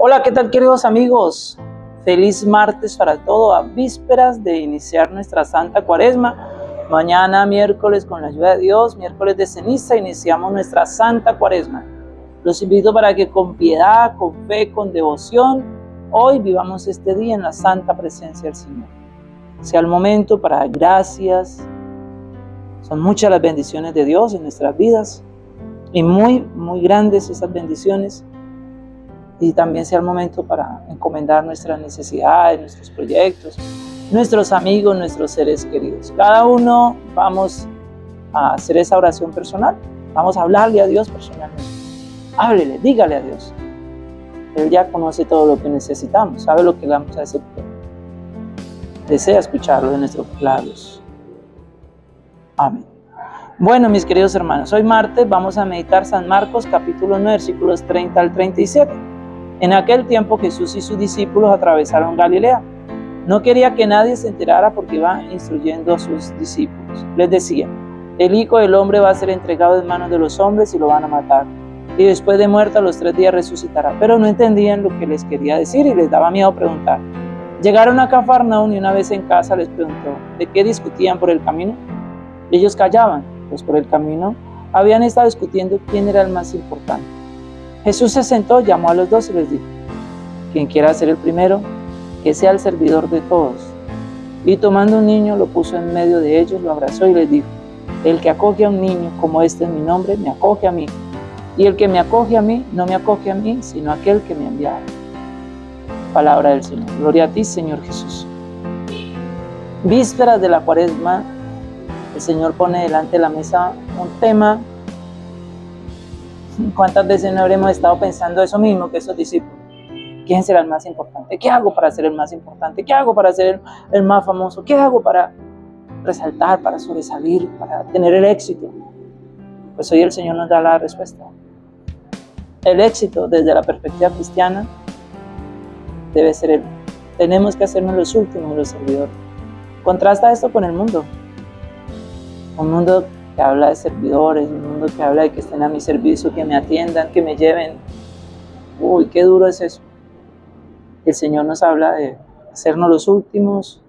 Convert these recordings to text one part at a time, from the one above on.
Hola, ¿qué tal queridos amigos? Feliz martes para todo, a vísperas de iniciar nuestra Santa Cuaresma. Mañana miércoles con la ayuda de Dios, miércoles de ceniza, iniciamos nuestra Santa Cuaresma. Los invito para que con piedad, con fe, con devoción, hoy vivamos este día en la santa presencia del Señor. Sea el momento para gracias. Son muchas las bendiciones de Dios en nuestras vidas y muy, muy grandes esas bendiciones y también sea el momento para encomendar nuestras necesidades, nuestros proyectos, nuestros amigos, nuestros seres queridos. Cada uno vamos a hacer esa oración personal, vamos a hablarle a Dios personalmente. Háblele, dígale a Dios. Él ya conoce todo lo que necesitamos, sabe lo que vamos a decir. Desea escucharlo de nuestros labios. Amén. Bueno, mis queridos hermanos, hoy martes vamos a meditar San Marcos capítulo 9, versículos 30 al 37. En aquel tiempo Jesús y sus discípulos atravesaron Galilea. No quería que nadie se enterara porque iba instruyendo a sus discípulos. Les decía, el Hijo del Hombre va a ser entregado en manos de los hombres y lo van a matar. Y después de muerto a los tres días resucitará. Pero no entendían lo que les quería decir y les daba miedo preguntar. Llegaron a Cafarnaún y una vez en casa les preguntó, ¿de qué discutían por el camino? Ellos callaban, pues por el camino habían estado discutiendo quién era el más importante. Jesús se sentó, llamó a los dos y les dijo, quien quiera ser el primero, que sea el servidor de todos. Y tomando un niño, lo puso en medio de ellos, lo abrazó y les dijo, el que acoge a un niño como este es mi nombre, me acoge a mí. Y el que me acoge a mí, no me acoge a mí, sino a aquel que me ha enviado. Palabra del Señor. Gloria a ti, Señor Jesús. Vísperas de la cuaresma, el Señor pone delante de la mesa un tema ¿Cuántas veces no habremos estado pensando eso mismo que esos discípulos? ¿Quién será el más importante? ¿Qué hago para ser el más importante? ¿Qué hago para ser el, más famoso? ¿Qué hago para resaltar, para sobresalir, para tener el éxito? Pues hoy el Señor nos da la respuesta. El éxito desde la perspectiva cristiana debe ser el. Tenemos que hacernos los últimos, los servidores. Contrasta esto con el mundo. Un mundo que habla de servidores, un mundo que habla de que estén a mi servicio, que me atiendan, que me lleven. Uy, qué duro es eso. El Señor nos habla de hacernos los últimos,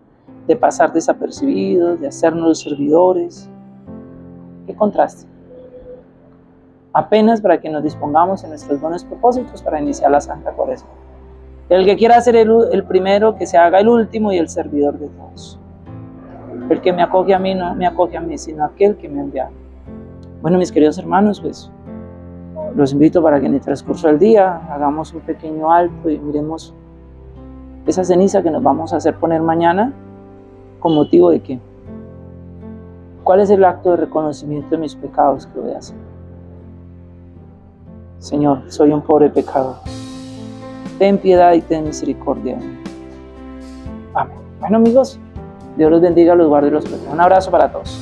de pasar desapercibidos, de hacernos los servidores. Qué contraste. Apenas para que nos dispongamos en nuestros buenos propósitos para iniciar la Santa Cuaresma. El que quiera ser el, el primero, que se haga el último y el servidor de todos. El que me acoge a mí no me acoge a mí, sino aquel que me envía. Bueno, mis queridos hermanos, pues los invito para que en el transcurso del día hagamos un pequeño alto y miremos esa ceniza que nos vamos a hacer poner mañana con motivo de qué. ¿Cuál es el acto de reconocimiento de mis pecados que voy a hacer? Señor, soy un pobre pecador. Ten piedad y ten misericordia. Amén. Bueno amigos, Dios los bendiga, los guarde y los proteja. Un abrazo para todos.